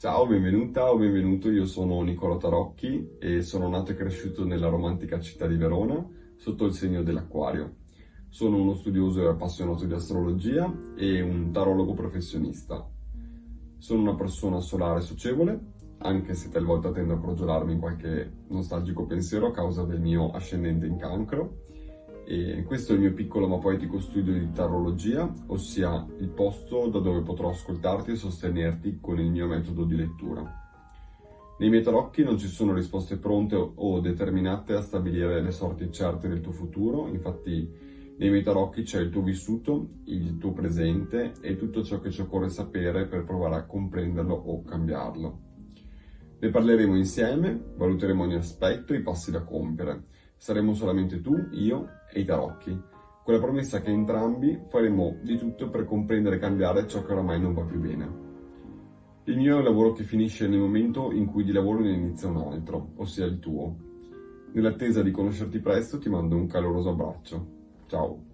Ciao, benvenuta o benvenuto, io sono Nicola Tarocchi e sono nato e cresciuto nella romantica città di Verona sotto il segno dell'acquario. Sono uno studioso e appassionato di astrologia e un tarologo professionista. Sono una persona solare socievole, anche se talvolta tendo a crogiolarmi in qualche nostalgico pensiero a causa del mio ascendente in cancro e questo è il mio piccolo ma poetico studio di tarologia, ossia il posto da dove potrò ascoltarti e sostenerti con il mio metodo di lettura. Nei miei tarocchi non ci sono risposte pronte o determinate a stabilire le sorti certe del tuo futuro, infatti nei miei tarocchi c'è il tuo vissuto, il tuo presente e tutto ciò che ci occorre sapere per provare a comprenderlo o cambiarlo. Ne parleremo insieme, valuteremo ogni aspetto e i passi da compiere Saremo solamente tu, io e i tarocchi, con la promessa che entrambi faremo di tutto per comprendere e cambiare ciò che oramai non va più bene. Il mio è un lavoro che finisce nel momento in cui di lavoro ne inizia un altro, ossia il tuo. Nell'attesa di conoscerti presto ti mando un caloroso abbraccio. Ciao!